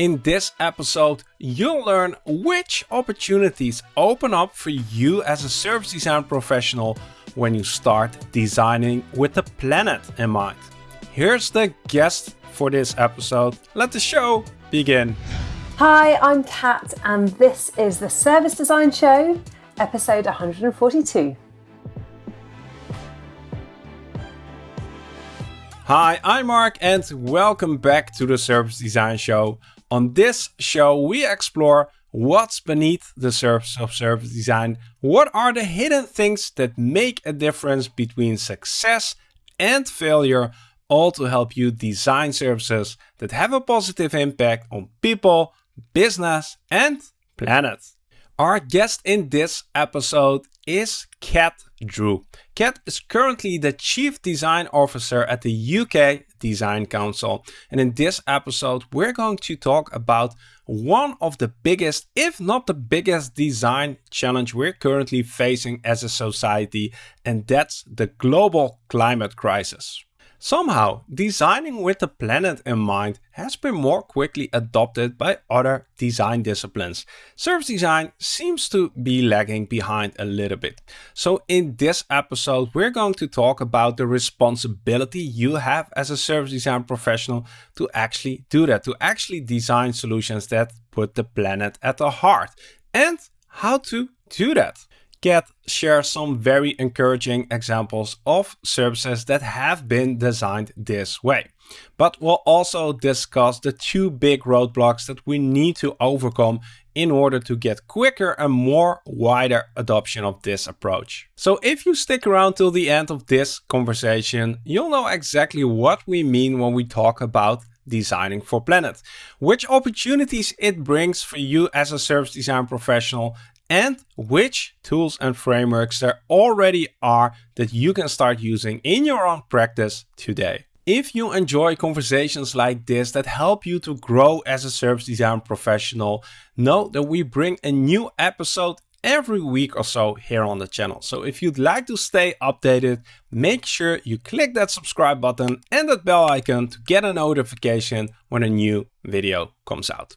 In this episode, you'll learn which opportunities open up for you as a service design professional when you start designing with the planet in mind. Here's the guest for this episode. Let the show begin. Hi, I'm Kat, and this is the Service Design Show, episode 142. Hi, I'm Mark, and welcome back to the Service Design Show. On this show, we explore what's beneath the surface of service design, what are the hidden things that make a difference between success and failure, all to help you design services that have a positive impact on people, business, and planet. Our guest in this episode is Kat Drew. Kat is currently the Chief Design Officer at the UK Design Council. And in this episode, we're going to talk about one of the biggest, if not the biggest design challenge we're currently facing as a society, and that's the global climate crisis. Somehow, designing with the planet in mind has been more quickly adopted by other design disciplines. Service design seems to be lagging behind a little bit. So in this episode, we're going to talk about the responsibility you have as a service design professional to actually do that, to actually design solutions that put the planet at the heart and how to do that. Kat shares some very encouraging examples of services that have been designed this way. But we'll also discuss the two big roadblocks that we need to overcome in order to get quicker and more wider adoption of this approach. So if you stick around till the end of this conversation, you'll know exactly what we mean when we talk about designing for planet, which opportunities it brings for you as a service design professional and which tools and frameworks there already are that you can start using in your own practice today. If you enjoy conversations like this that help you to grow as a service design professional, know that we bring a new episode every week or so here on the channel. So if you'd like to stay updated, make sure you click that subscribe button and that bell icon to get a notification when a new video comes out.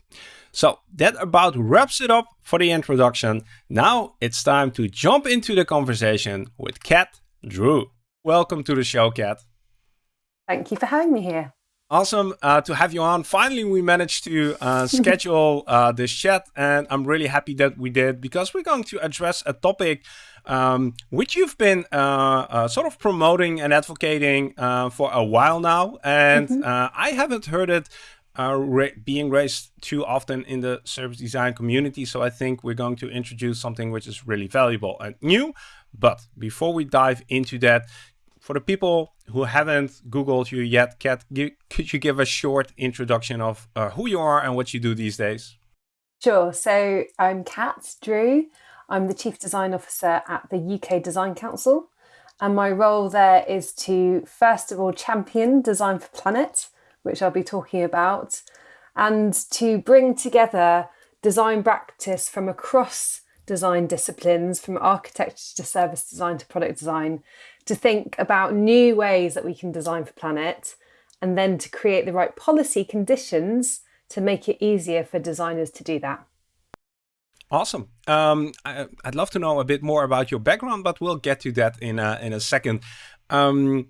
So that about wraps it up for the introduction. Now it's time to jump into the conversation with Kat Drew. Welcome to the show, Kat. Thank you for having me here. Awesome uh, to have you on. Finally, we managed to uh, schedule uh, this chat, and I'm really happy that we did because we're going to address a topic um, which you've been uh, uh, sort of promoting and advocating uh, for a while now, and mm -hmm. I haven't heard it are being raised too often in the service design community. So I think we're going to introduce something which is really valuable and new. But before we dive into that, for the people who haven't Googled you yet, Kat, could you give a short introduction of uh, who you are and what you do these days? Sure. So I'm Kat Drew. I'm the Chief Design Officer at the UK Design Council. And my role there is to, first of all, champion Design for Planet, which I'll be talking about, and to bring together design practice from across design disciplines, from architecture to service design to product design, to think about new ways that we can design for planet, and then to create the right policy conditions to make it easier for designers to do that. Awesome. Um, I, would love to know a bit more about your background, but we'll get to that in a, in a second. Um,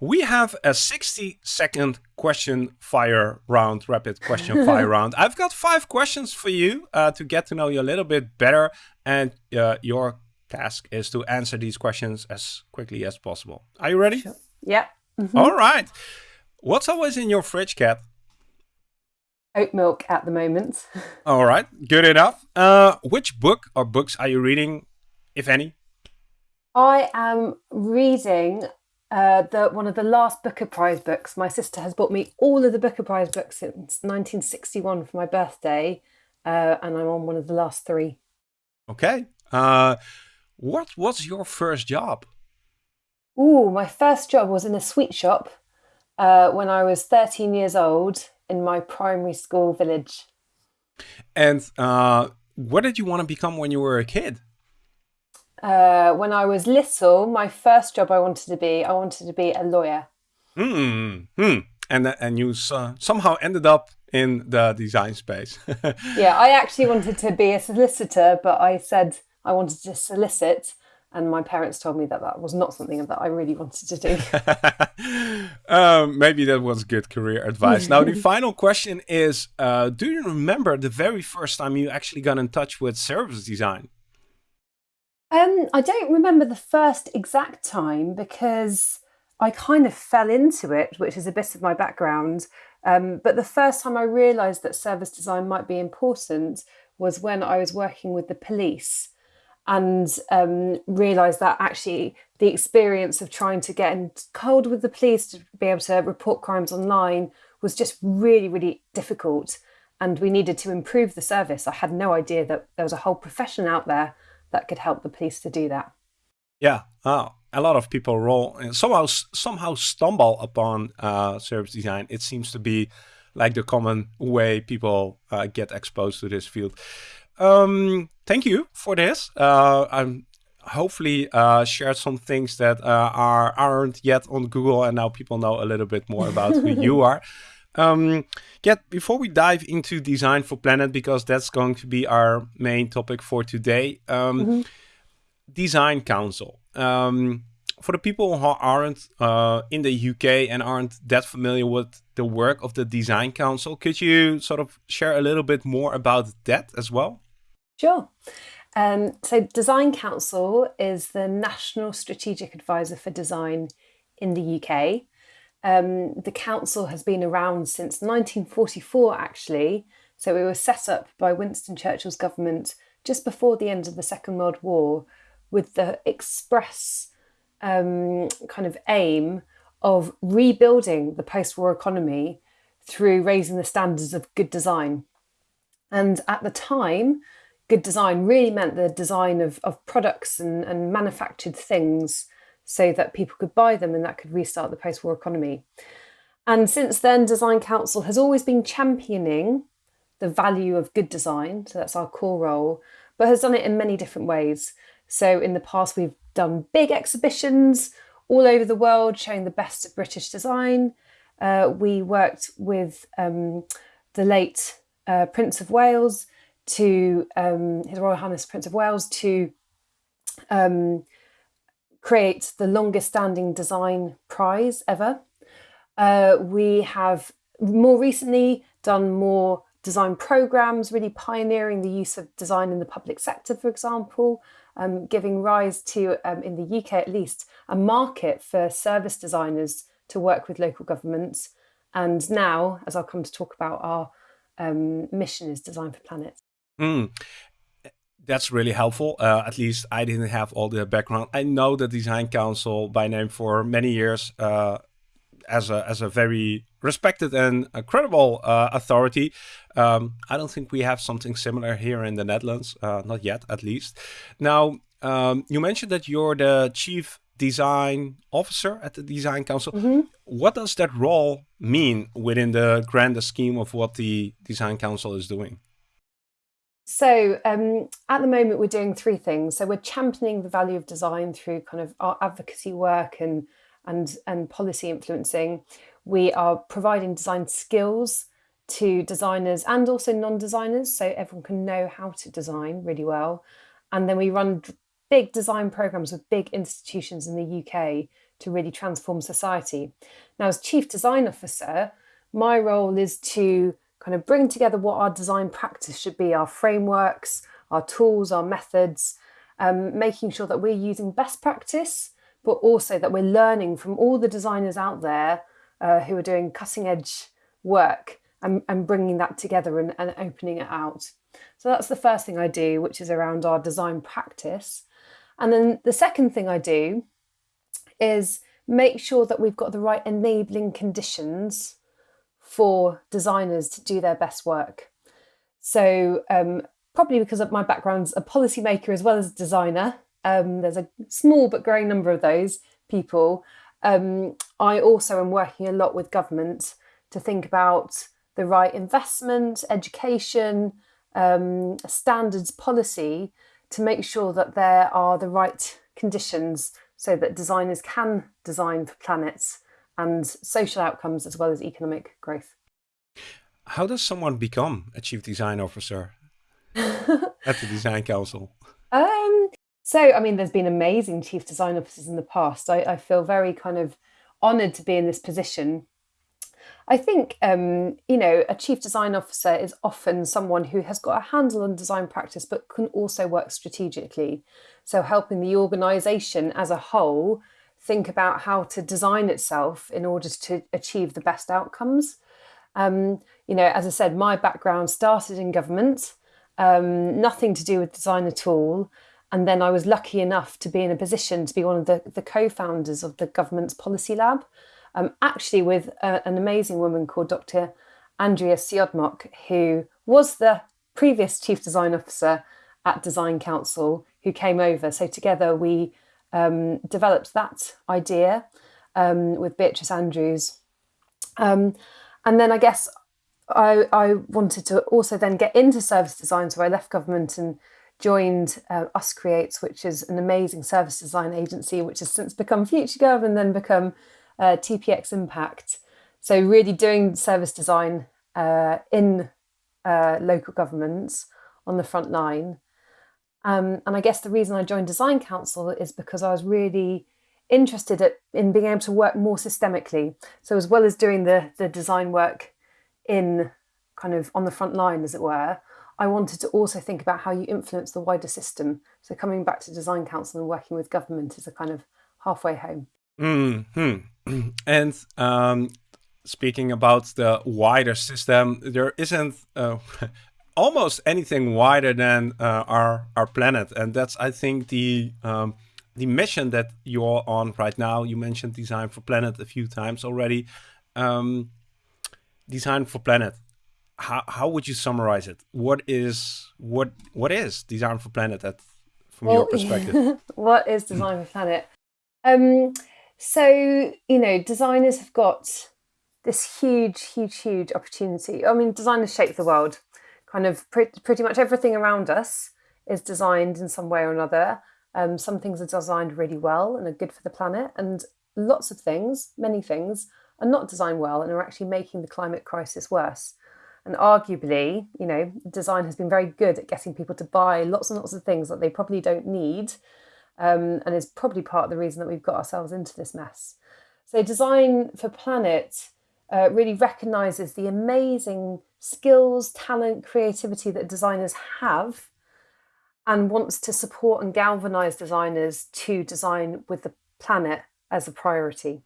we have a 60 second question fire round, rapid question fire round. I've got five questions for you uh, to get to know you a little bit better. And uh, your task is to answer these questions as quickly as possible. Are you ready? Sure. Yeah. Mm -hmm. All right. What's always in your fridge, Kat? Oat milk at the moment. All right. Good enough. Uh, which book or books are you reading, if any? I am reading uh, the one of the last Booker Prize books. My sister has bought me all of the Booker Prize books since 1961 for my birthday, uh, and I'm on one of the last three. Okay. Uh, what was your first job? Ooh, my first job was in a sweet shop uh, when I was 13 years old in my primary school village. And uh, what did you want to become when you were a kid? Uh, when I was little, my first job I wanted to be, I wanted to be a lawyer. Hmm. hmm. And and you uh, somehow ended up in the design space. yeah, I actually wanted to be a solicitor, but I said I wanted to solicit and my parents told me that that was not something that I really wanted to do. um, maybe that was good career advice. now, the final question is uh, Do you remember the very first time you actually got in touch with service design? Um, I don't remember the first exact time because I kind of fell into it, which is a bit of my background. Um, but the first time I realised that service design might be important was when I was working with the police and um, realised that actually the experience of trying to get in cold with the police to be able to report crimes online was just really, really difficult. And we needed to improve the service. I had no idea that there was a whole profession out there that could help the police to do that. Yeah, oh, a lot of people roll and somehow somehow stumble upon uh, service design. It seems to be like the common way people uh, get exposed to this field. Um, thank you for this. Uh, I'm hopefully uh, shared some things that uh, are aren't yet on Google, and now people know a little bit more about who you are. Um, yet before we dive into design for planet, because that's going to be our main topic for today, um, mm -hmm. design council. Um, for the people who aren't uh, in the UK and aren't that familiar with the work of the Design Council, could you sort of share a little bit more about that as well? Sure. Um, so Design Council is the National Strategic Advisor for Design in the UK. Um, the council has been around since 1944 actually, so it was set up by Winston Churchill's government just before the end of the Second World War with the express um, kind of aim of rebuilding the post-war economy through raising the standards of good design. And at the time, good design really meant the design of, of products and, and manufactured things so that people could buy them and that could restart the post-war economy. And since then, Design Council has always been championing the value of good design, so that's our core role, but has done it in many different ways. So in the past, we've done big exhibitions all over the world showing the best of British design. Uh, we worked with um, the late uh, Prince of Wales to um, His Royal Highness Prince of Wales to um, create the longest standing design prize ever. Uh, we have more recently done more design programs, really pioneering the use of design in the public sector, for example, um, giving rise to, um, in the UK at least, a market for service designers to work with local governments. And now, as I'll come to talk about, our um, mission is Design for Planet. Mm. That's really helpful. Uh, at least I didn't have all the background. I know the Design Council by name for many years uh, as a as a very respected and credible uh, authority. Um, I don't think we have something similar here in the Netherlands, uh, not yet, at least. Now, um, you mentioned that you're the chief design officer at the Design Council. Mm -hmm. What does that role mean within the grander scheme of what the Design Council is doing? So um, at the moment, we're doing three things. So we're championing the value of design through kind of our advocacy work and and and policy influencing. We are providing design skills to designers and also non-designers, so everyone can know how to design really well. And then we run big design programs with big institutions in the UK to really transform society. Now, as chief design officer, my role is to kind of bring together what our design practice should be, our frameworks, our tools, our methods, um, making sure that we're using best practice, but also that we're learning from all the designers out there uh, who are doing cutting edge work and, and bringing that together and, and opening it out. So that's the first thing I do, which is around our design practice. And then the second thing I do is make sure that we've got the right enabling conditions for designers to do their best work. So um, probably because of my background's a policymaker as well as a designer, um, there's a small but growing number of those people. Um, I also am working a lot with government to think about the right investment, education, um, standards policy to make sure that there are the right conditions so that designers can design for planets and social outcomes as well as economic growth. how does someone become a chief design officer at the design council? Um, so, I mean, there's been amazing chief design officers in the past. I, I feel very kind of honoured to be in this position. I think, um, you know, a chief design officer is often someone who has got a handle on design practice but can also work strategically. So, helping the organisation as a whole think about how to design itself in order to achieve the best outcomes. Um, you know, as I said, my background started in government, um, nothing to do with design at all. And then I was lucky enough to be in a position to be one of the, the co founders of the government's policy lab, um, actually, with a, an amazing woman called Dr. Andrea Siodmok, who was the previous chief design officer at Design Council, who came over. So together we um, developed that idea um, with Beatrice Andrews. Um, and then I guess I, I wanted to also then get into service design. So I left government and joined uh, Uscreates, which is an amazing service design agency, which has since become FutureGov and then become uh, TPX Impact. So really doing service design uh, in uh, local governments on the front line. Um, and I guess the reason I joined Design Council is because I was really interested at, in being able to work more systemically. So as well as doing the, the design work in kind of on the front line, as it were, I wanted to also think about how you influence the wider system. So coming back to Design Council and working with government is a kind of halfway home. Mm hmm And um, speaking about the wider system, there isn't uh, almost anything wider than uh, our our planet, and that's I think the um, the mission that you're on right now. You mentioned design for planet a few times already. Um, design for planet. How how would you summarize it? What is what what is design for planet at from well, your perspective? what is design for planet? Um, so you know, designers have got this huge, huge, huge opportunity. I mean, designers shape the world kind of pre- pretty much everything around us is designed in some way or another. Um, some things are designed really well and are good for the planet, and lots of things, many things, are not designed well and are actually making the climate crisis worse. And arguably, you know, design has been very good at getting people to buy lots and lots of things that they probably don't need, um, and is probably part of the reason that we've got ourselves into this mess. So, design for planet uh, really recognizes the amazing skills, talent, creativity that designers have and wants to support and galvanize designers to design with the planet as a priority.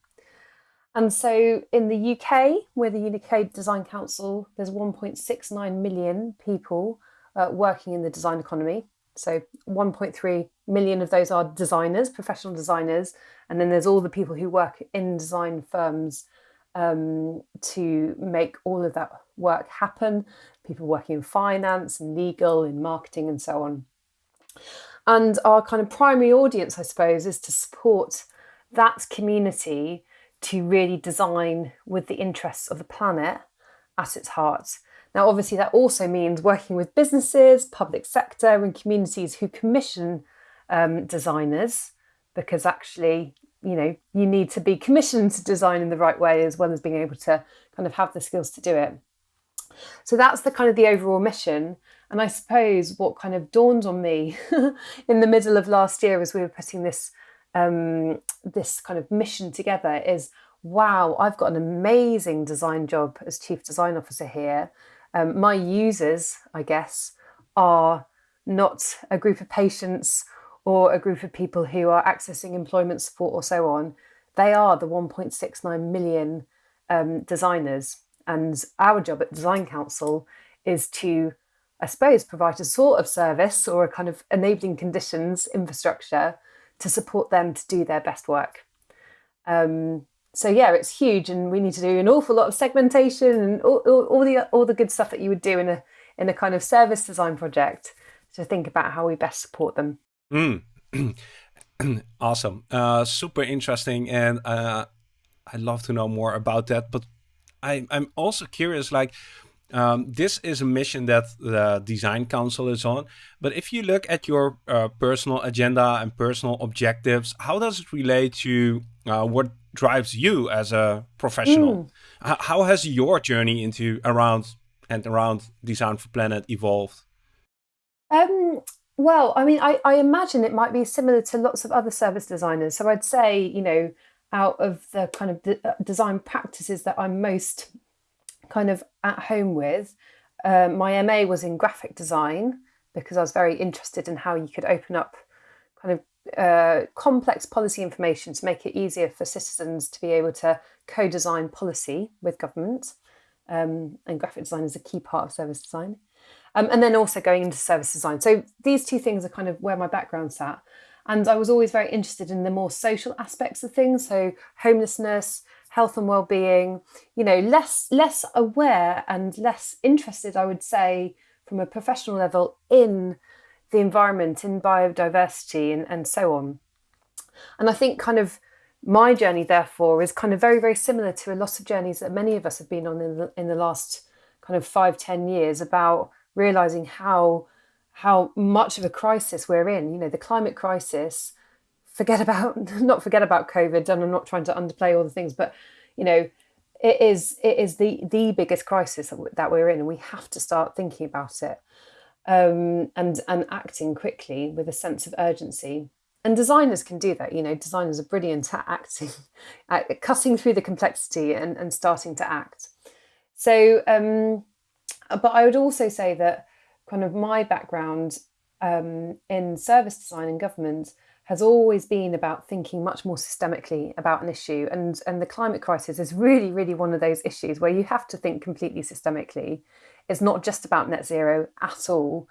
And so in the UK, we're the UK Design Council, there's 1.69 million people uh, working in the design economy. So 1.3 million of those are designers, professional designers, and then there's all the people who work in design firms um, to make all of that work happen. People working in finance and legal, in marketing, and so on. And our kind of primary audience, I suppose, is to support that community to really design with the interests of the planet at its heart. Now, obviously, that also means working with businesses, public sector, and communities who commission um, designers because actually you know you need to be commissioned to design in the right way as well as being able to kind of have the skills to do it. So that's the kind of the overall mission. And i suppose what kind of dawned on me in the middle of last year as we were putting this um, this kind of mission together is wow i've got an amazing design job as chief design officer here. Um, my users i guess are not a group of patients or a group of people who are accessing employment support or so on, they are the 1.69 million um, designers. And our job at Design Council is to, I suppose, provide a sort of service or a kind of enabling conditions infrastructure to support them to do their best work. Um, so yeah, it's huge, and we need to do an awful lot of segmentation and all, all, all the all the good stuff that you would do in a in a kind of service design project to think about how we best support them. Mm. awesome. Uh, super interesting. And uh, I'd love to know more about that. But I, I'm also curious, like, um, this is a mission that the Design Council is on. But if you look at your uh, personal agenda and personal objectives, how does it relate to uh, what drives you as a professional? Mm. how has your journey into around and around Design for Planet evolved? Well, I mean, I, I imagine it might be similar to lots of other service designers. So I'd say, you know, out of the kind of de- uh, design practices that I'm most kind of at home with, uh, my MA was in graphic design because I was very interested in how you could open up kind of uh, complex policy information to make it easier for citizens to be able to co-design policy with government. Um, and graphic design is a key part of service design. Um, and then also going into service design. So these two things are kind of where my background sat. And I was always very interested in the more social aspects of things. So homelessness, health and well-being, you know, less less aware and less interested, I would say, from a professional level in the environment, in biodiversity and, and so on. And I think kind of my journey, therefore, is kind of very, very similar to a lot of journeys that many of us have been on in the, in the last kind of five, ten years about realizing how how much of a crisis we're in. You know, the climate crisis. Forget about not forget about COVID, and I'm not trying to underplay all the things, but you know, it is it is the the biggest crisis that we're in, and we have to start thinking about it um, and and acting quickly with a sense of urgency. And designers can do that. You know, designers are brilliant at acting, at cutting through the complexity and, and starting to act. So, um, but I would also say that kind of my background um, in service design and government has always been about thinking much more systemically about an issue. And, and the climate crisis is really, really one of those issues where you have to think completely systemically. It's not just about net zero at all.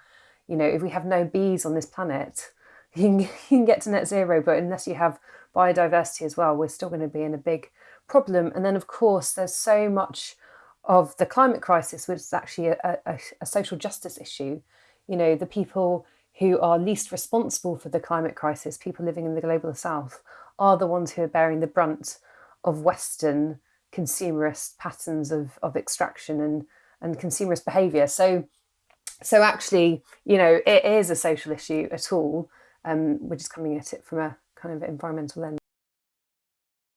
You know, if we have no bees on this planet, you can, you can get to net zero, but unless you have biodiversity as well, we're still going to be in a big problem. And then, of course, there's so much of the climate crisis, which is actually a, a, a social justice issue. You know, the people who are least responsible for the climate crisis, people living in the global south, are the ones who are bearing the brunt of Western consumerist patterns of, of extraction and, and consumerist behaviour. So, so actually, you know, it is a social issue at all. Um, we're just coming at it from a kind of environmental lens.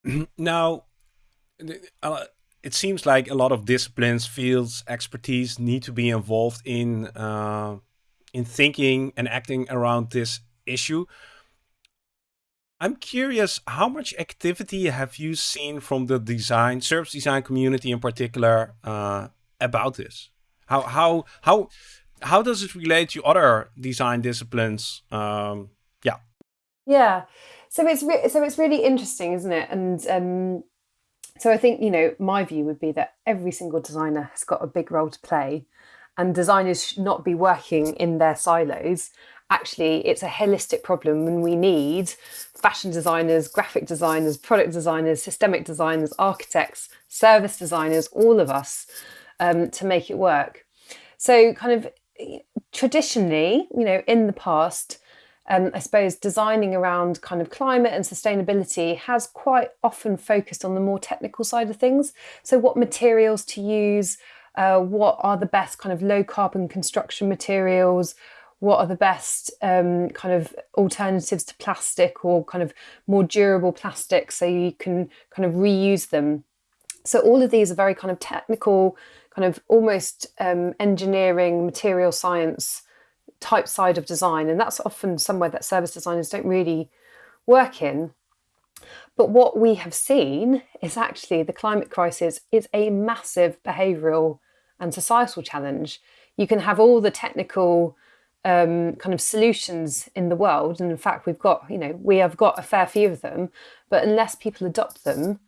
Now, uh, it seems like a lot of disciplines, fields, expertise need to be involved in uh, in thinking and acting around this issue. I'm curious, how much activity have you seen from the design, service design community in particular, uh, about this? How how how how does it relate to other design disciplines? Um, yeah. Yeah. So it's so it's really interesting, isn't it? And um, so I think you know my view would be that every single designer has got a big role to play and designers should not be working in their silos. Actually, it's a holistic problem, and we need fashion designers, graphic designers, product designers, systemic designers, architects, service designers, all of us um, to make it work. So, kind of traditionally, you know, in the past, um, I suppose designing around kind of climate and sustainability has quite often focused on the more technical side of things. So, what materials to use, uh, what are the best kind of low carbon construction materials, what are the best um, kind of alternatives to plastic or kind of more durable plastic so you can kind of reuse them. So all of these are very kind of technical, kind of almost um, engineering, material science type side of design. And that's often somewhere that service designers don't really work in. But what we have seen is actually the climate crisis is a massive behavioural and societal challenge. You can have all the technical um, kind of solutions in the world, and in fact, we've got you know we have got a fair few of them, but unless people adopt them,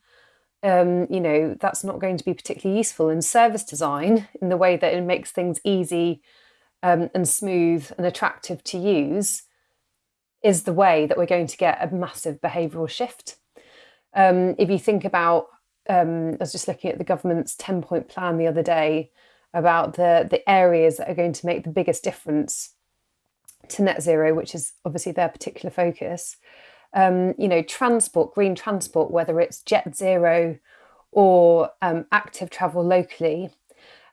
um, you know that's not going to be particularly useful. And service design, in the way that it makes things easy um, and smooth and attractive to use, is the way that we're going to get a massive behavioural shift. Um, if you think about um, I was just looking at the government's 10 point plan the other day about the, the areas that are going to make the biggest difference to net zero, which is obviously their particular focus. Um, you know, transport, green transport, whether it's jet zero or um, active travel locally,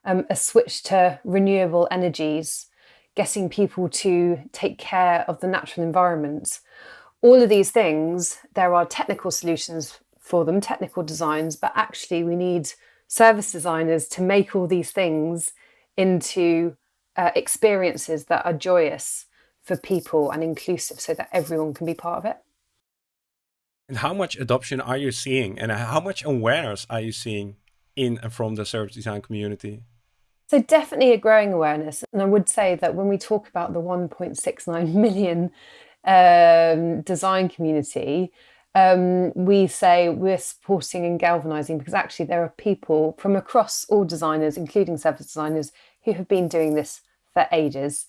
um, a switch to renewable energies, getting people to take care of the natural environment. All of these things, there are technical solutions for them, technical designs, but actually we need service designers to make all these things into uh, experiences that are joyous for people and inclusive so that everyone can be part of it. And how much adoption are you seeing and how much awareness are you seeing in and from the service design community? So definitely a growing awareness. And I would say that when we talk about the 1.69 million um, design community, um, we say we're supporting and galvanizing because actually there are people from across all designers, including service designers, who have been doing this for ages.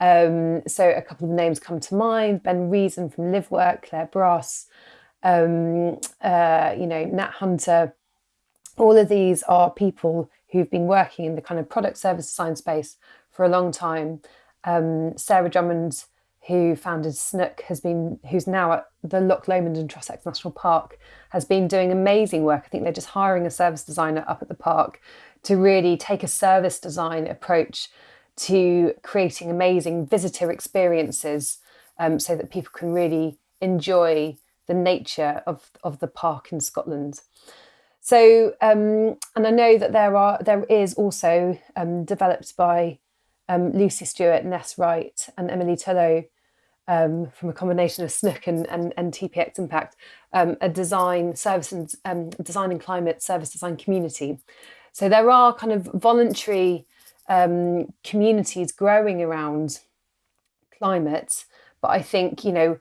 Um, so a couple of names come to mind: Ben Reason from Livework, Clare Brass, um, uh, you know, Nat Hunter. All of these are people who've been working in the kind of product service design space for a long time. Um, Sarah Drummond, who founded Snook, has been who's now at the Loch Lomond and Trossachs National Park, has been doing amazing work. I think they're just hiring a service designer up at the park to really take a service design approach to creating amazing visitor experiences um, so that people can really enjoy the nature of, of the park in Scotland. So, um, and I know that there are there is also um, developed by um, Lucy Stewart, Ness Wright, and Emily Tullow um, from a combination of Snook and, and, and TPX Impact, um, a design service and um, design and climate service design community. So there are kind of voluntary communities growing around climate, but I think you know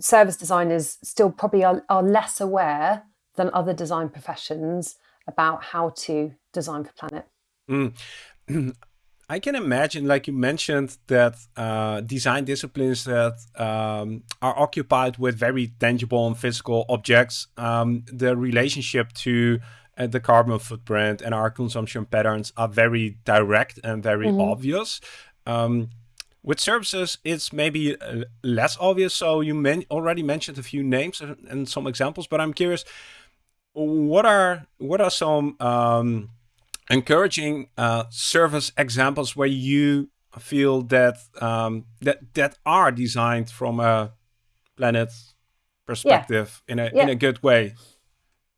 service designers still probably are, are less aware than other design professions about how to design for planet. Mm. I can imagine, like you mentioned, that uh, design disciplines that um, are occupied with very tangible and physical objects, um, the relationship to uh, the carbon footprint and our consumption patterns are very direct and very mm -hmm. obvious. Um, with services, it's maybe uh, less obvious. So you men already mentioned a few names and, and, some examples, but I'm curious, what are what are some um, encouraging uh, service examples where you feel that um, that that are designed from a planet perspective yeah. in a yeah. in a good way?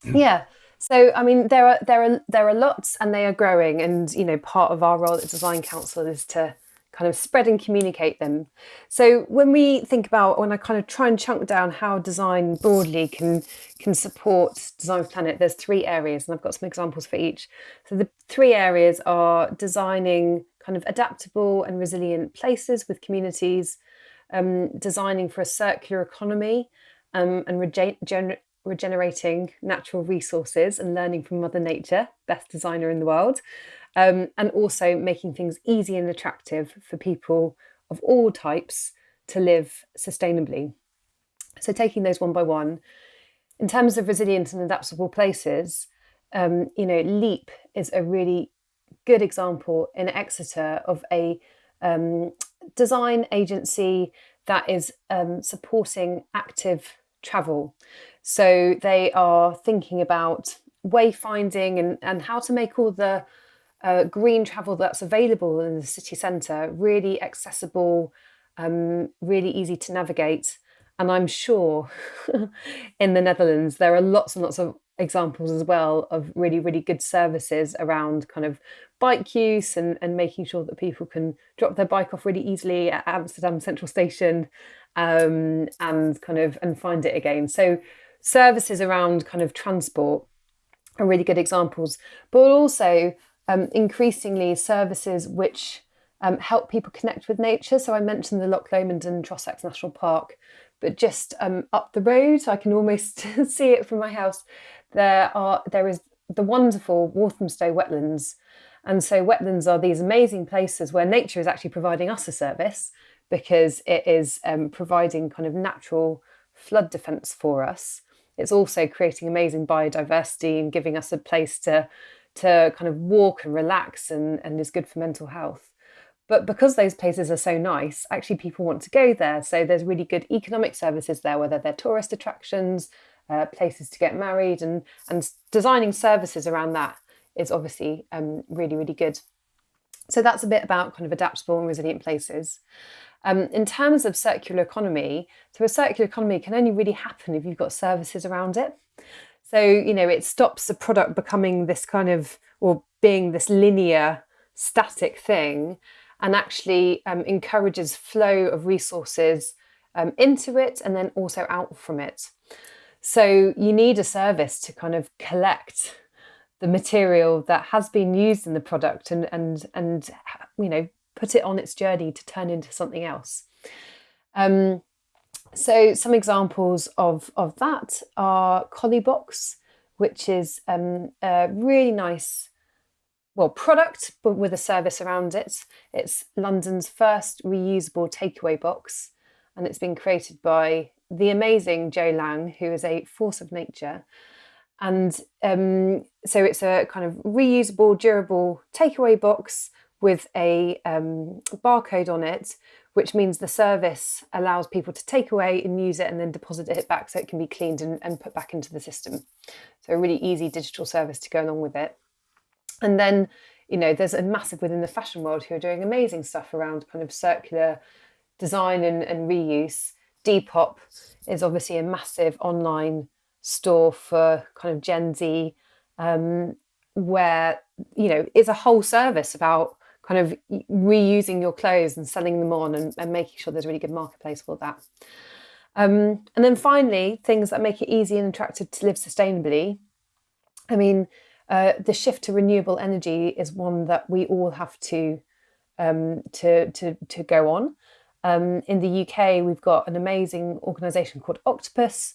Yeah. So, I mean, there are there are there are lots, and they are growing. And you know, part of our role at Design Council is to kind of spread and communicate them. So, when we think about when I kind of try and chunk down how design broadly can can support Design Planet, there's three areas, and I've got some examples for each. So, the three areas are designing kind of adaptable and resilient places with communities, um, designing for a circular economy, um, and regen- regenerating natural resources and learning from Mother Nature, best designer in the world, um, and also making things easy and attractive for people of all types to live sustainably. So, taking those one by one, in terms of resilient and adaptable places, um, you know, LEAP is a really good example in Exeter of a um, design agency that is um, supporting active travel. So they are thinking about wayfinding and, and how to make all the uh, green travel that's available in the city centre really accessible, um, really easy to navigate. And I'm sure in the Netherlands there are lots and lots of examples as well of really, really good services around kind of bike use and, and making sure that people can drop their bike off really easily at Amsterdam Central Station um, and kind of and find it again. So services around kind of transport are really good examples, but also um, increasingly services which um, help people connect with nature. So I mentioned the Loch Lomond and Trossachs National Park, but just um, up the road, I can almost see it from my house. There are there is the wonderful Walthamstow wetlands, and so wetlands are these amazing places where nature is actually providing us a service because it is um, providing kind of natural flood defence for us. It's also creating amazing biodiversity and giving us a place to to kind of walk and relax and, and is good for mental health. But because those places are so nice, actually people want to go there. So there's really good economic services there, whether they're tourist attractions, uh, places to get married, and and designing services around that is obviously um, really really good. So that's a bit about kind of adaptable and resilient places. Um, in terms of circular economy, so a circular economy can only really happen if you've got services around it. So, you know, it stops the product becoming this kind of, or being this linear static thing and actually um, encourages flow of resources um, into it and then also out from it. So you need a service to kind of collect the material that has been used in the product and and and you know put it on its journey to turn into something else. Um, so some examples of of that are Colliebox, which is um, a really nice well product but with a service around it. It's London's first reusable takeaway box, and it's been created by the amazing Joe Lang, who is a force of nature. And um, so it's a kind of reusable, durable takeaway box with a um, barcode on it, which means the service allows people to take away and use it and then deposit it back so it can be cleaned and, and put back into the system. So a really easy digital service to go along with it. And then, you know, there's a massive within the fashion world who are doing amazing stuff around kind of circular design and, and reuse. Depop is obviously a massive online store for kind of Gen Z, um, where you know it's a whole service about kind of reusing your clothes and selling them on and, and making sure there's a really good marketplace for that. Um, and then finally, things that make it easy and attractive to live sustainably. I mean, uh, the shift to renewable energy is one that we all have to um, to, to to go on. Um, in the UK, we've got an amazing organisation called Octopus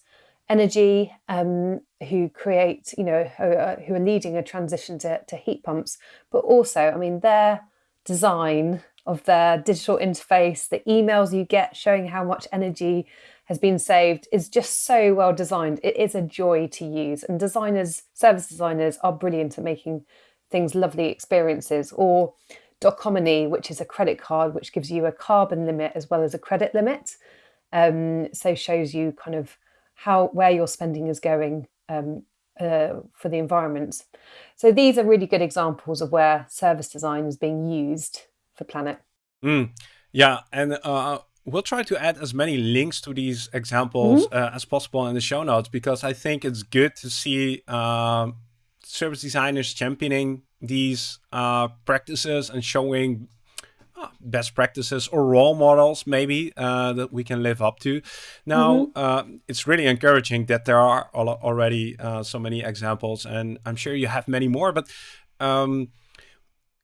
Energy, um, who create, you know, who are, who are leading a transition to, to heat pumps. But also, I mean, their design of their digital interface, the emails you get showing how much energy has been saved is just so well designed. It is a joy to use. And designers, service designers, are brilliant at making things lovely experiences. Or Doconomy, which is a credit card which gives you a carbon limit as well as a credit limit. Um, so shows you kind of how where your spending is going um, uh, for the environment. So these are really good examples of where service design is being used for Planet. Mm, yeah, and uh, we'll try to add as many links to these examples mm -hmm. uh, as possible in the show notes because I think it's good to see um, service designers championing these uh, practices and showing best practices or role models maybe uh, that we can live up to. Now, mm -hmm. it's really encouraging that there are al already uh, so many examples, and I'm sure you have many more. But um,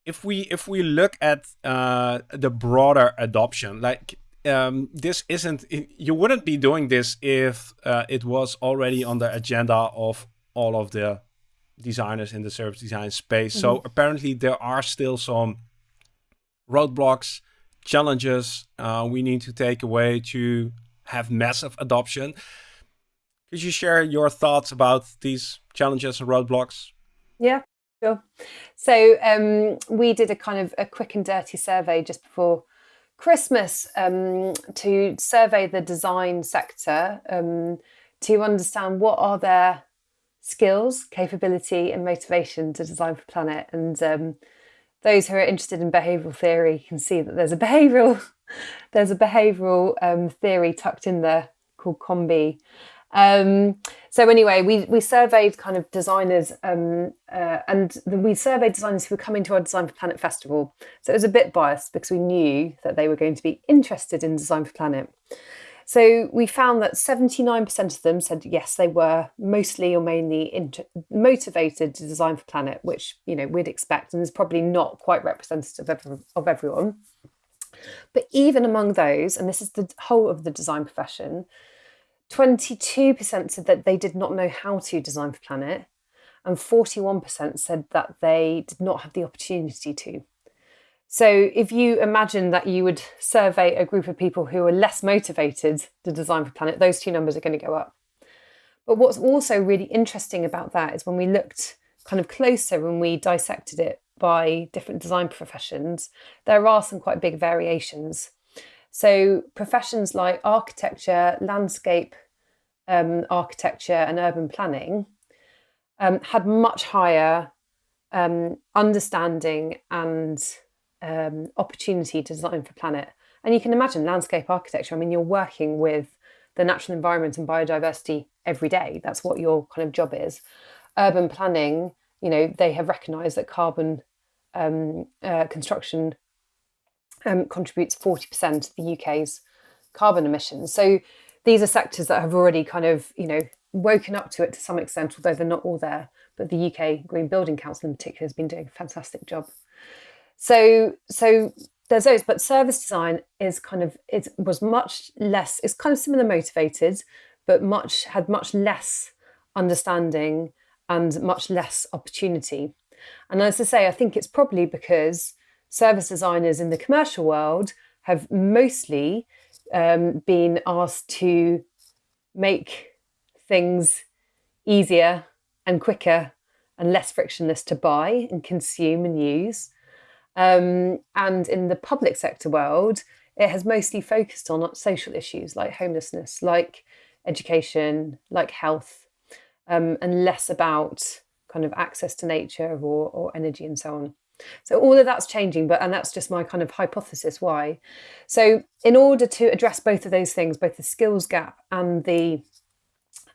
if we if we look at uh, the broader adoption, like um, this isn't you wouldn't be doing this if uh, it was already on the agenda of all of the designers in the service design space. Mm -hmm. So mm-hmm. apparently there are still some roadblocks, challenges uh, we need to take away to have massive adoption. Could you share your thoughts about these challenges and roadblocks? Yeah, sure. So um, we did a kind of a quick and dirty survey just before Christmas um, to survey the design sector um, to understand what are their skills, capability, and motivation to design for planet. And um, those who are interested in behavioural theory can see that there's a behavioural there's a behavioural um, theory tucked in there called COM-B. Um, so anyway, we we surveyed kind of designers, um, uh, and we surveyed designers who were coming to our Design for Planet festival. So it was a bit biased because we knew that they were going to be interested in Design for Planet. So we found that 79% of them said yes, they were mostly or mainly motivated to design for planet, which you know we'd expect, and is probably not quite representative of, of everyone. But even among those, and this is the whole of the design profession, 22% said that they did not know how to design for planet, and 41% said that they did not have the opportunity to. So if you imagine that you would survey a group of people who are less motivated to design for planet, those two numbers are going to go up. But what's also really interesting about that is when we looked kind of closer when we dissected it by different design professions, there are some quite big variations. So professions like architecture, landscape um, architecture and urban planning um, had much higher um, understanding and um, opportunity to design for planet. And you can imagine landscape architecture. I mean, you're working with the natural environment and biodiversity every day. That's what your kind of job is. Urban planning, you know, they have recognised that carbon um, uh, construction um, contributes 40% of the UK's carbon emissions. So these are sectors that have already kind of, you know, woken up to it to some extent, although they're not all there. But the UK Green Building Council in particular has been doing a fantastic job. So, so there's those, but service design is kind of it was much less. It's kind of similar motivated, but much had much less understanding and much less opportunity. And as I say, I think it's probably because service designers in the commercial world have mostly um, been asked to make things easier and quicker and less frictionless to buy and consume and use. Um, and in the public sector world, it has mostly focused on social issues like homelessness, like education, like health, um, and less about kind of access to nature or, or energy and so on. So all of that's changing, but and that's just my kind of hypothesis why. So in order to address both of those things, both the skills gap and the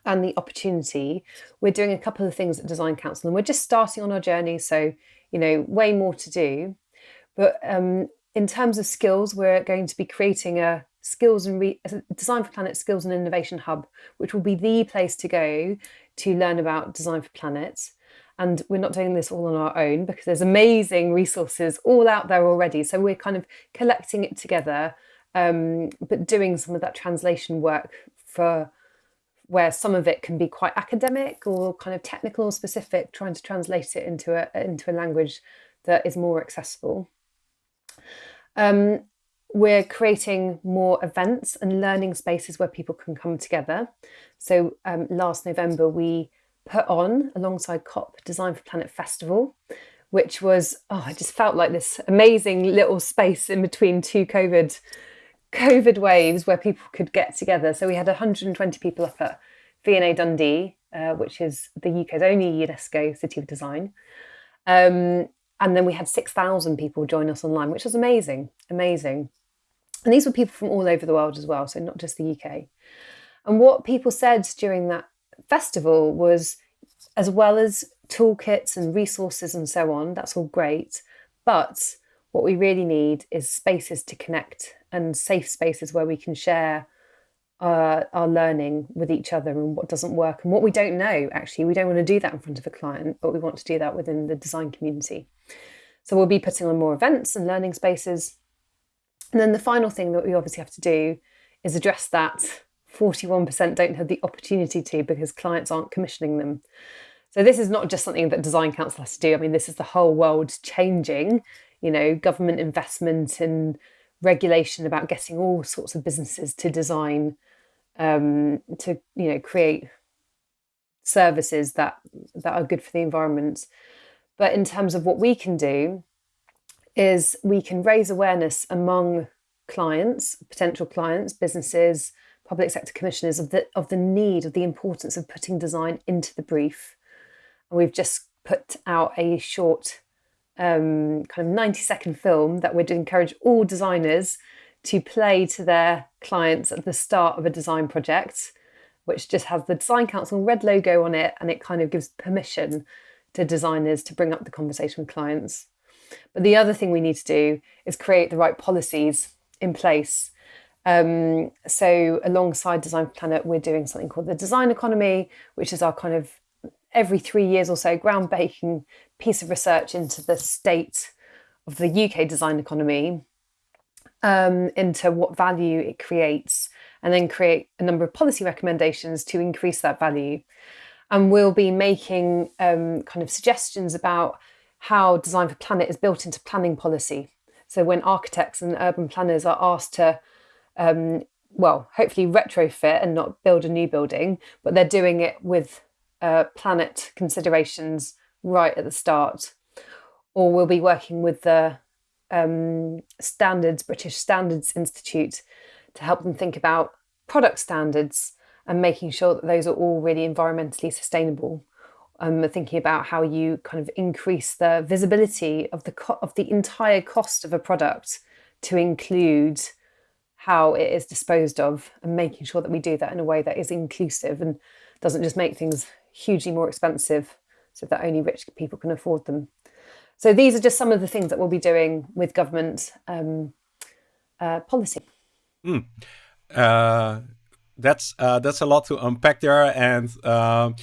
and the opportunity, we're doing a couple of things at Design Council, and we're just starting on our journey. So you know, way more to do. But um, in terms of skills, we're going to be creating a skills and re- design for planet skills and innovation hub, which will be the place to go to learn about design for planet. And we're not doing this all on our own because there's amazing resources all out there already. So we're kind of collecting it together, um, but doing some of that translation work for where some of it can be quite academic or kind of technical or specific, trying to translate it into a into a language that is more accessible. Um, we're creating more events and learning spaces where people can come together. So um, last November we put on alongside COP Design for Planet Festival, which was, oh, I just felt like this amazing little space in between two COVID COVID waves where people could get together. So we had 120 people up at V&A Dundee, uh, which is the UK's only UNESCO City of Design. Um, and then we had 6,000 people join us online, which was amazing, amazing. And these were people from all over the world as well, so not just the UK. And what people said during that festival was as well as toolkits and resources and so on, that's all great. But what we really need is spaces to connect and safe spaces where we can share uh, our learning with each other and what doesn't work and what we don't know. Actually, we don't want to do that in front of a client, but we want to do that within the design community. So we'll be putting on more events and learning spaces. And then the final thing that we obviously have to do is address that 41% don't have the opportunity to because clients aren't commissioning them. So this is not just something that Design Council has to do. I mean, this is the whole world changing, you know, government investment and regulation about getting all sorts of businesses to design, um, to, you know, create services that that are good for the environment. But in terms of what we can do, is we can raise awareness among clients, potential clients, businesses, public sector commissioners of the of the need of the importance of putting design into the brief. And we've just put out a short um, kind of 90 second film that would encourage all designers to play to their clients at the start of a design project, which just has the Design Council red logo on it and it kind of gives permission to designers to bring up the conversation with clients. But the other thing we need to do is create the right policies in place um, so, alongside Design Planet, we're doing something called the Design Economy, which is our kind of every three years or so groundbreaking piece of research into the state of the UK design economy, um, into what value it creates, and then create a number of policy recommendations to increase that value. And we'll be making um, kind of suggestions about how Design for Planet is built into planning policy. So, when architects and urban planners are asked to um, well, hopefully retrofit and not build a new building, but they're doing it with uh, planet considerations right at the start. Or we'll be working with the um, standards, British Standards Institute, to help them think about product standards and making sure that those are all really environmentally sustainable. Um, thinking about how you kind of increase the visibility of the of the entire cost of a product to include how it is disposed of and making sure that we do that in a way that is inclusive and doesn't just make things hugely more expensive so that only rich people can afford them. So these are just some of the things that we'll be doing with government um, uh, policy. Mm. Uh, that's uh, that's a lot to unpack there, and um,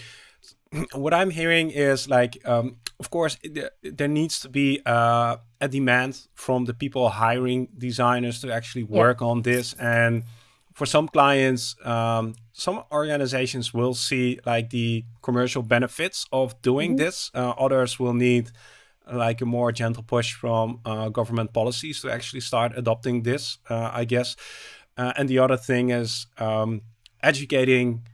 what I'm hearing is like, um, of course, there needs to be uh, a demand from the people hiring designers to actually work yeah. on this, and for some clients, um, some organizations will see like the commercial benefits of doing mm -hmm. this. Uh, others will need like a more gentle push from uh, government policies to actually start adopting this, uh, I guess. Uh, and the other thing is um, educating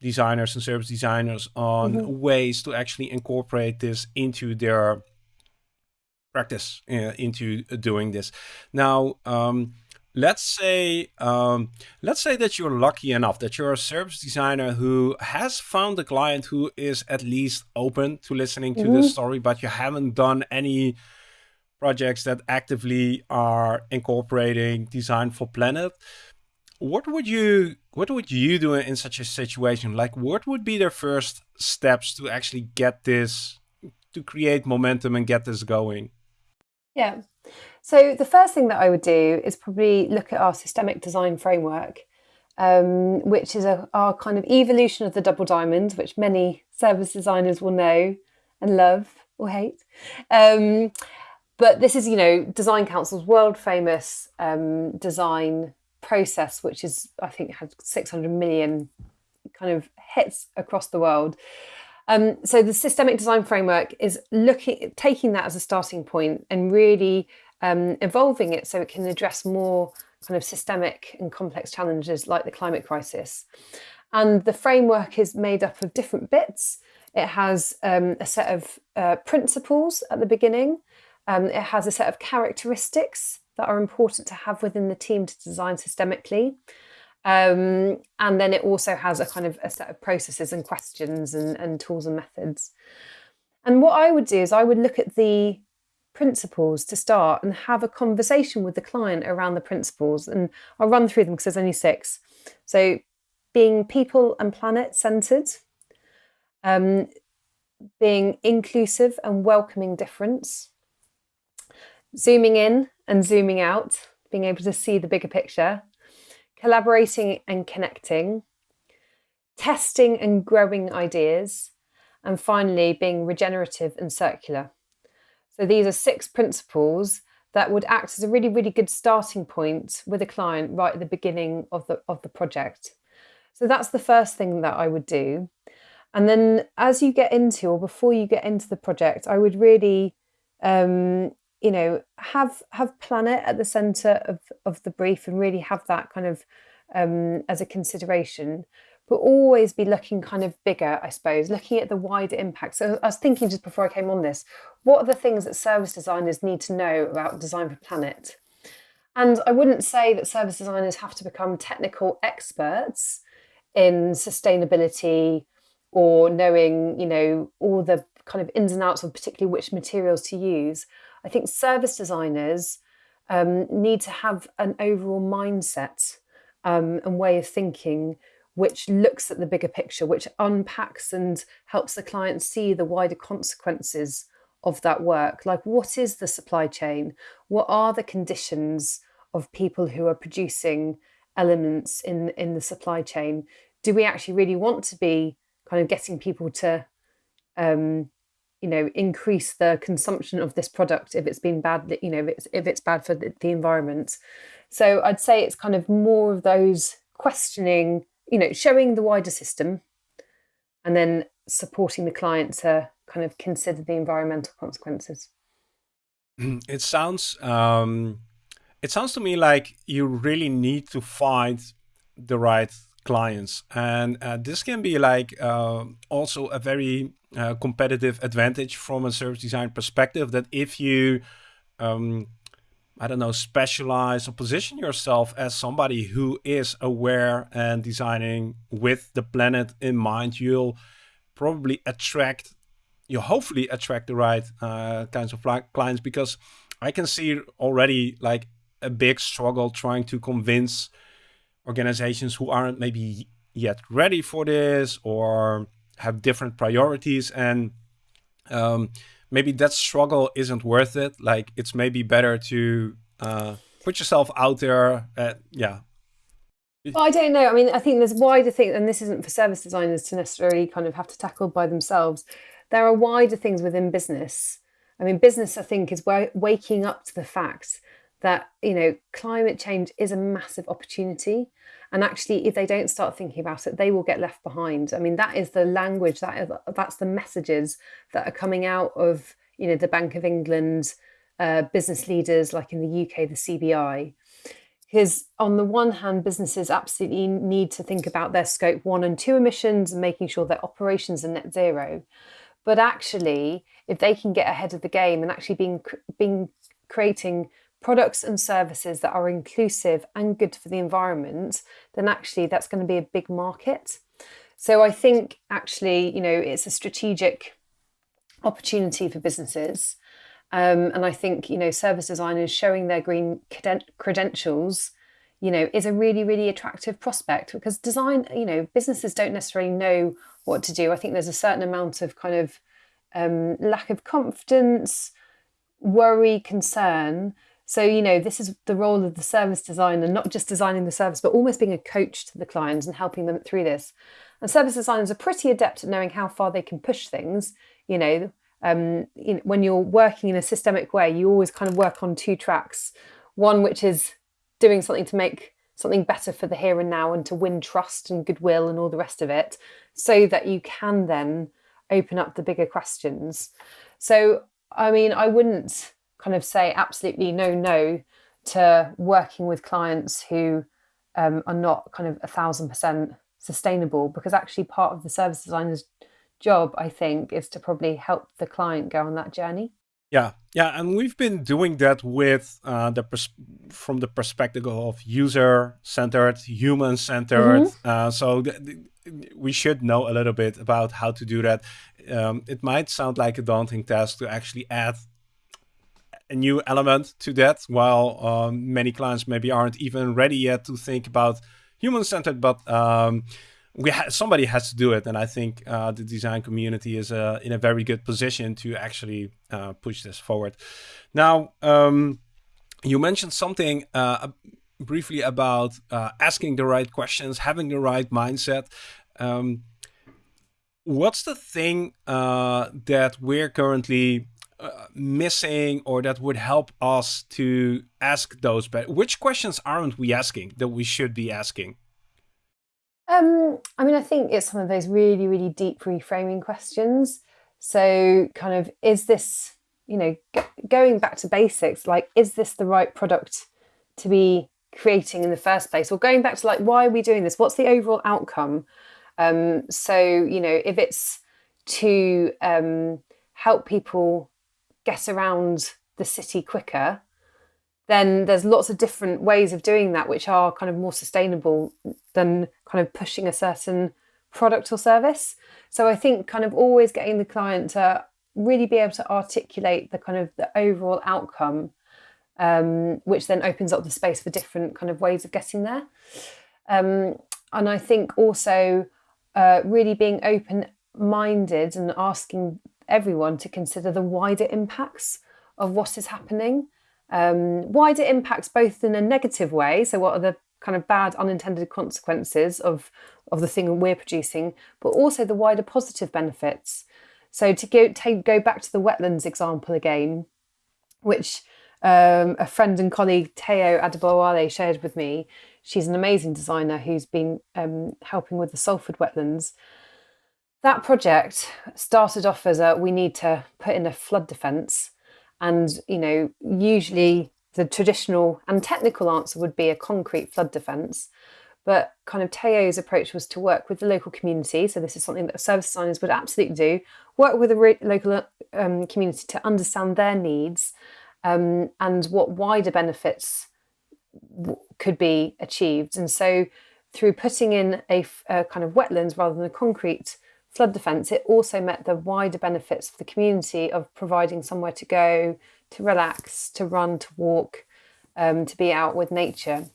designers and service designers on mm -hmm. ways to actually incorporate this into their practice, uh, into doing this. Now, um, let's say um, let's say that you're lucky enough that you're a service designer who has found a client who is at least open to listening to mm -hmm. the story, but you haven't done any projects that actively are incorporating design for planet. What would you what would you do in such a situation? Like what would be the first steps to actually get this to create momentum and get this going? Yeah so the first thing that i would do is probably look at our systemic design framework um, which is a, our kind of evolution of the double diamond which many service designers will know and love or hate um, but this is, you know, Design Council's world famous um, design process, which is, I think, had 600 million kind of hits across the world. Um, so the systemic design framework is looking, taking that as a starting point and really um, evolving it so it can address more kind of systemic and complex challenges like the climate crisis. And the framework is made up of different bits. It has um, a set of uh, principles at the beginning, um, it has a set of characteristics that are important to have within the team to design systemically. Um, and then it also has a kind of a set of processes and questions and, and tools and methods. And what I would do is I would look at the principles to start and have a conversation with the client around the principles. And I'll run through them because there's only six. So being people and planet centered, um, being inclusive and welcoming difference, zooming in and zooming out, being able to see the bigger picture, collaborating and connecting, testing and growing ideas, and finally being regenerative and circular. So these are six principles that would act as a really, really good starting point with a client right at the beginning of the, of the project. So that's the first thing that I would do. And then as you get into or before you get into the project, I would really um, you know have have planet at the center of of the brief and really have that kind of um, as a consideration but always be looking kind of bigger i suppose looking at the wider impact. So i was thinking just before i came on this what are the things that service designers need to know about design for planet? And i wouldn't say that service designers have to become technical experts in sustainability or knowing you know all the kind of ins and outs of particularly which materials to use. I think service designers um, need to have an overall mindset um, and way of thinking which looks at the bigger picture, which unpacks and helps the client see the wider consequences of that work. Like, what is the supply chain? What are the conditions of people who are producing elements in, in the supply chain? Do we actually really want to be kind of getting people to um, you know increase the consumption of this product if it's been bad you know if it's if it's bad for the, the environment so i'd say it's kind of more of those questioning you know showing the wider system and then supporting the client to kind of consider the environmental consequences. It sounds um it sounds to me like you really need to find the right clients. And uh, this can be like uh, also a very uh, competitive advantage from a service design perspective that if you um, I don't know, specialize or position yourself as somebody who is aware and designing with the planet in mind, you'll probably attract, You'll hopefully attract the right uh, kinds of clients because I can see already like a big struggle trying to convince organizations who aren't maybe yet ready for this or have different priorities and um, maybe that struggle isn't worth it. Like it's maybe better to uh, put yourself out there. Uh, yeah. Well, I don't know. I mean, I think there's wider things, and this isn't for service designers to necessarily kind of have to tackle by themselves. There are wider things within business. I mean, business, I think, is waking up to the fact that you know climate change is a massive opportunity and actually if they don't start thinking about it they will get left behind. I mean that is the language that is, that's the messages that are coming out of you know the bank of england uh, business leaders like in the uk the cbi because on the one hand businesses absolutely need to think about their scope one and two emissions and making sure their operations are net zero. But actually if they can get ahead of the game and actually being being creating products and services that are inclusive and good for the environment, then actually that's going to be a big market. So I think actually, you know, it's a strategic opportunity for businesses. Um, and I think, you know, service designers showing their green credentials, you know, is a really, really attractive prospect because design, you know, businesses don't necessarily know what to do. I think there's a certain amount of kind of um, lack of confidence, worry, concern so, you know, this is the role of the service designer, not just designing the service, but almost being a coach to the clients and helping them through this. And service designers are pretty adept at knowing how far they can push things. You know, um, you know, when you're working in a systemic way, you always kind of work on two tracks. One which is doing something to make something better for the here and now and to win trust and goodwill and all the rest of it, so that you can then open up the bigger questions. So, I mean, I wouldn't kind of say absolutely no no to working with clients who um, are not kind of a thousand percent sustainable because actually part of the service designer's job i think is to probably help the client go on that journey yeah yeah and we've been doing that with uh, the from the perspective of user centered human centered mm-hmm. uh, so th- th- we should know a little bit about how to do that um, it might sound like a daunting task to actually add a new element to that, while um, many clients maybe aren't even ready yet to think about human-centered, but um, we ha somebody has to do it, and I think uh, the design community is uh, in a very good position to actually uh, push this forward. Now, um, you mentioned something uh, briefly about uh, asking the right questions, having the right mindset. Um, what's the thing uh, that we're currently uh, missing or that would help us to ask those but which questions aren't we asking that we should be asking um, I mean, I think it's some of those really, really deep reframing questions. So, kind of, is this, you know, going back to basics, like, is this the right product to be creating in the first place? Or going back to, like, why are we doing this? What's the overall outcome? Um, so, you know, if it's to um, help people get around the city quicker, then there's lots of different ways of doing that which are kind of more sustainable than kind of pushing a certain product or service. So I think kind of always getting the client to really be able to articulate the kind of the overall outcome, um, which then opens up the space for different kind of ways of getting there. Um, and I think also uh, really being open minded and asking everyone to consider the wider impacts of what is happening. Um, wider impacts, both in a negative way, so what are the kind of bad unintended consequences of, of the thing we're producing, but also the wider positive benefits. So to go, take, go back to the wetlands example again, which um, a friend and colleague Teo Adebowale shared with me. She's an amazing designer who's been um, helping with the Salford wetlands that project started off as a we need to put in a flood defence, and you know usually the traditional and technical answer would be a concrete flood defence. But kind of Teo's approach was to work with the local community. So this is something that service designers would absolutely do. Work with the local um, community to understand their needs um, and what wider benefits could be achieved. And so through putting in a, a kind of wetlands rather than a concrete flood defence, it also met the wider benefits for the community of providing somewhere to go, to relax, to run, to walk, um, to be out with nature.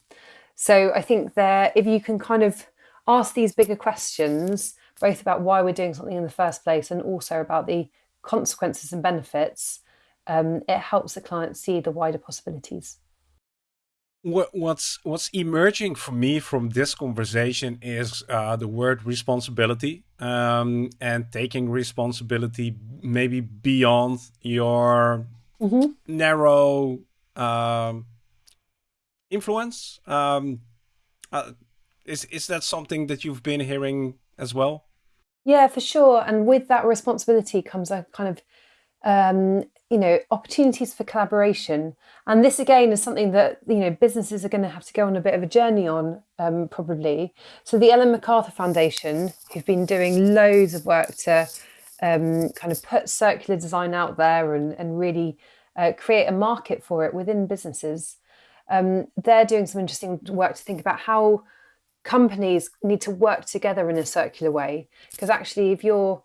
So I think there, if you can kind of ask these bigger questions, both about why we're doing something in the first place and also about the consequences and benefits, um, it helps the client see the wider possibilities. What, what's what's emerging for me from this conversation is uh, the word responsibility um, and taking responsibility maybe beyond your mm -hmm. narrow um, influence. Um, uh, is is that something that you've been hearing as well? Yeah, for sure. And with that responsibility comes a kind of um, you know opportunities for collaboration. And this again is something that you know businesses are going to have to go on a bit of a journey on um, probably. So the ellen macarthur foundation who've been doing loads of work to um, kind of put circular design out there and, and really uh, create a market for it within businesses um, they're doing some interesting work to think about how companies need to work together in a circular way. Because actually if you're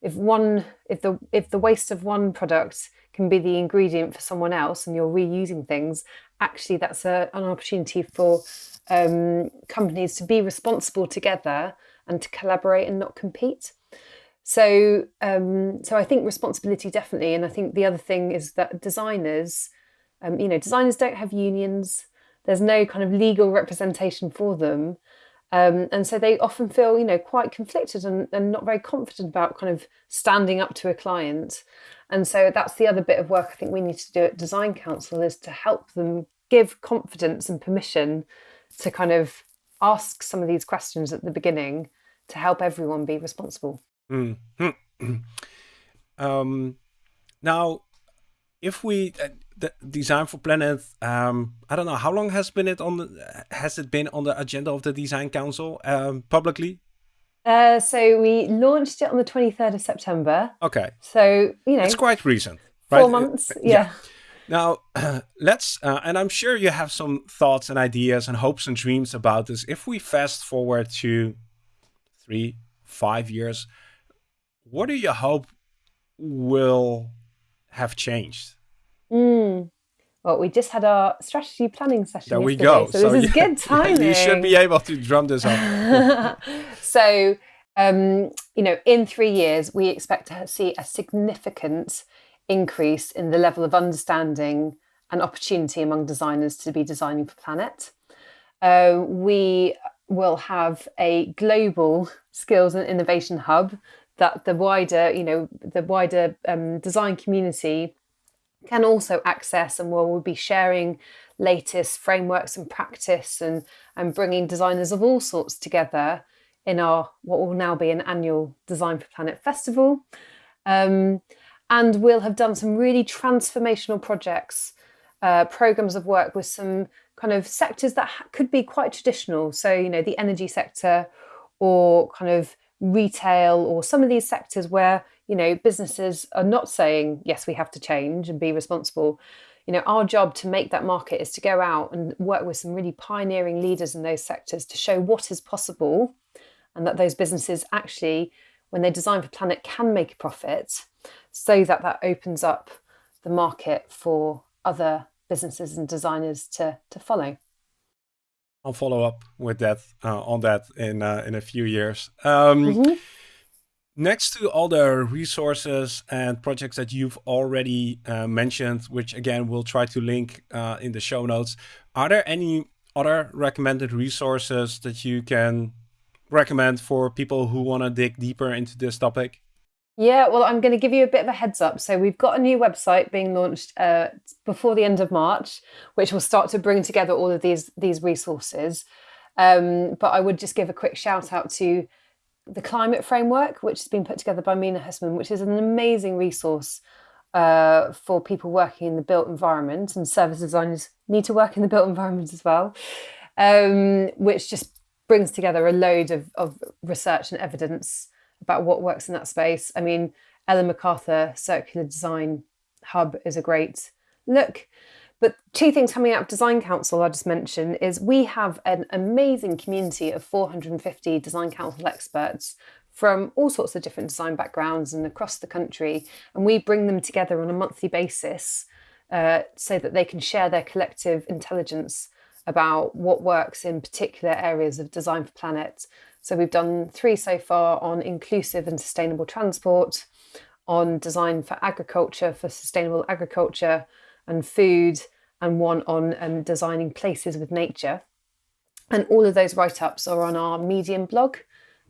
if one if the if the waste of one product can be the ingredient for someone else and you're reusing things actually that's a, an opportunity for um, companies to be responsible together and to collaborate and not compete. So um, so i think responsibility definitely and i think the other thing is that designers um, you know designers don't have unions. There's no kind of legal representation for them um, and so they often feel, you know, quite conflicted and, and not very confident about kind of standing up to a client. And so that's the other bit of work I think we need to do at Design Council is to help them give confidence and permission to kind of ask some of these questions at the beginning to help everyone be responsible. Mm -hmm. um, now, if we uh, the design for planet um, i don't know how long has been it on the has it been on the agenda of the design council um, publicly? Uh, so we launched it on the 23rd of september. Okay. So you know it's quite recent four months uh, yeah. yeah. now uh, let's uh, and i'm sure you have some thoughts and ideas and hopes and dreams about this. If we fast forward to three five years what do you hope will have changed Mm. Well, we just had our strategy planning session. There we go. So, so this is good timing. you should be able to drum this up. so, um, you know, in three years, we expect to see a significant increase in the level of understanding and opportunity among designers to be designing for planet. Uh, we will have a global skills and innovation hub that the wider, you know, the wider um, design community can also access and where we'll be sharing latest frameworks and practice and, and bringing designers of all sorts together in our what will now be an annual Design for Planet Festival. Um, and we'll have done some really transformational projects, uh, programs of work with some kind of sectors that could be quite traditional. So, you know, the energy sector or kind of retail or some of these sectors where you know businesses are not saying yes we have to change and be responsible you know our job to make that market is to go out and work with some really pioneering leaders in those sectors to show what is possible and that those businesses actually when they design for planet can make a profit so that that opens up the market for other businesses and designers to to follow I'll follow up with that uh, on that in uh, in a few years. Um, mm -hmm. Next to all the resources and projects that you've already uh, mentioned, which again we'll try to link uh, in the show notes, are there any other recommended resources that you can recommend for people who want to dig deeper into this topic? Yeah, well, I'm going to give you a bit of a heads up. So we've got a new website being launched uh, before the end of March, which will start to bring together all of these these resources. Um, but I would just give a quick shout out to the climate framework, which has been put together by Mina Hasman, which is an amazing resource uh, for people working in the built environment, and service designers need to work in the built environment as well, um, which just brings together a load of, of research and evidence about what works in that space. I mean, Ellen MacArthur Circular Design Hub is a great look. But two things coming out of Design Council I just mentioned is we have an amazing community of 450 Design Council experts from all sorts of different design backgrounds and across the country. And we bring them together on a monthly basis uh, so that they can share their collective intelligence about what works in particular areas of Design for Planet so we've done three so far on inclusive and sustainable transport, on design for agriculture, for sustainable agriculture and food, and one on um, designing places with nature. And all of those write ups are on our Medium blog.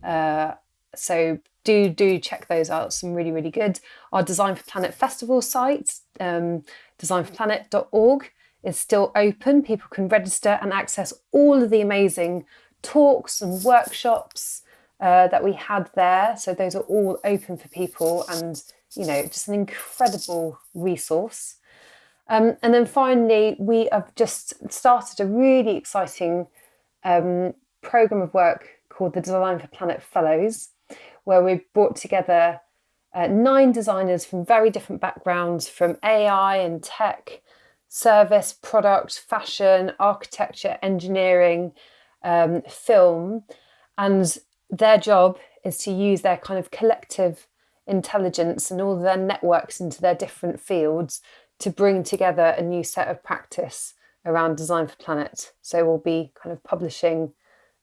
Uh, so do do check those out. Some really really good. Our Design for Planet Festival site, um, designforplanet.org, is still open. People can register and access all of the amazing talks and workshops uh, that we had there. So those are all open for people, and you know, just an incredible resource. Um, and then finally, we have just started a really exciting um, program of work called the Design for Planet Fellows, where we've brought together uh, nine designers from very different backgrounds from AI and tech, service, product, fashion, architecture, engineering, um, film. And their job is to use their kind of collective intelligence and all their networks into their different fields to bring together a new set of practice around design for planet. So we'll be kind of publishing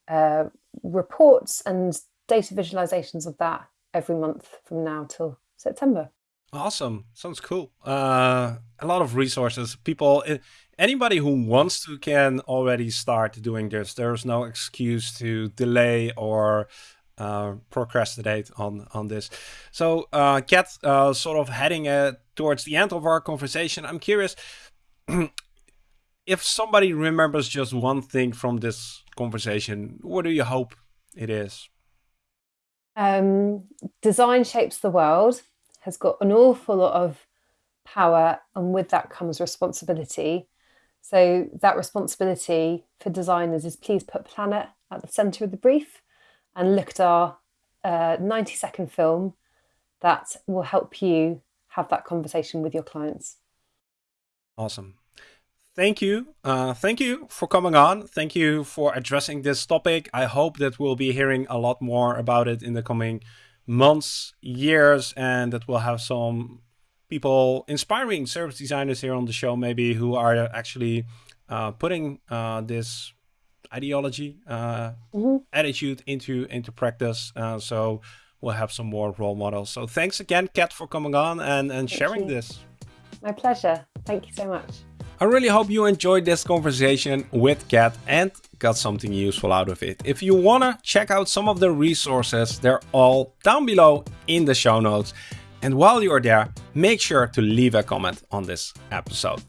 uh, reports and data visualizations of that every month from now till September. Awesome. Sounds cool. Uh, a lot of resources. People, eh, anybody who wants to can already start doing this. There's no excuse to delay or uh, procrastinate on on this. So, uh, Kat, uh, sort of heading uh, towards the end of our conversation, I'm curious if somebody remembers just one thing from this conversation. What do you hope it is? Um, design shapes the world has got an awful lot of power, and with that comes responsibility. So, that responsibility for designers is please put planet at the center of the brief and look at our uh, 90 second film that will help you have that conversation with your clients. Awesome. Thank you. Uh, thank you for coming on. Thank you for addressing this topic. I hope that we'll be hearing a lot more about it in the coming months, years, and that we'll have some people, inspiring service designers here on the show, maybe who are actually uh, putting uh, this ideology, uh, mm -hmm. attitude into into practice. Uh, so we'll have some more role models. So thanks again, Kat, for coming on and, and sharing you. this. My pleasure. Thank you so much. I really hope you enjoyed this conversation with Kat and got something useful out of it. If you wanna check out some of the resources, they're all down below in the show notes. And while you're there, make sure to leave a comment on this episode.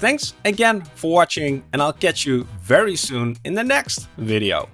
Thanks again for watching and I'll catch you very soon in the next video.